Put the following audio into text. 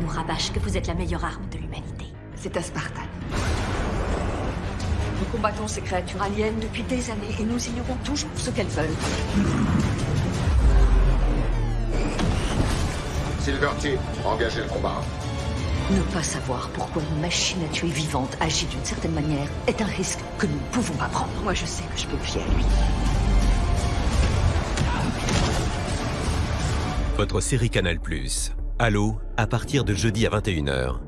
nous rabâche que vous êtes la meilleure arme de l'humanité. C'est un Spartan. Nous combattons ces créatures aliens depuis des années et nous ignorons toujours ce qu'elles veulent. Silver Team, engagez le combat. Ne pas savoir pourquoi une machine à tuer vivante agit d'une certaine manière est un risque que nous ne pouvons pas prendre. Moi, je sais que je peux me fier à lui. Votre série Canal+. Halo, à partir de jeudi à 21h.